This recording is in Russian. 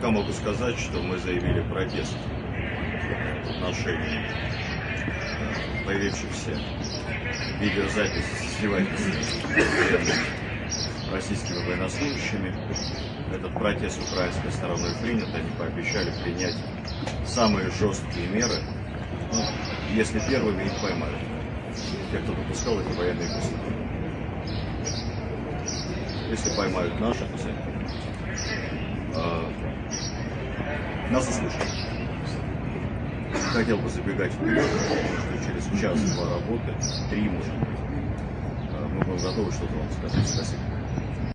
пока могу сказать, что мы заявили протест в отношении э, появившихся видеозапись издевательств над российскими военнослужащими. Этот протест украинской стороной принят, они пообещали принять самые жесткие меры, ну, если первыми их поймают. Те, кто допускал эти военные преступления. Если поймают наших, то нас услышат. Хотел бы забегать вперед, что через час-два работы, три, может быть, а, мы будем готовы что-то вам сказать. Спасибо.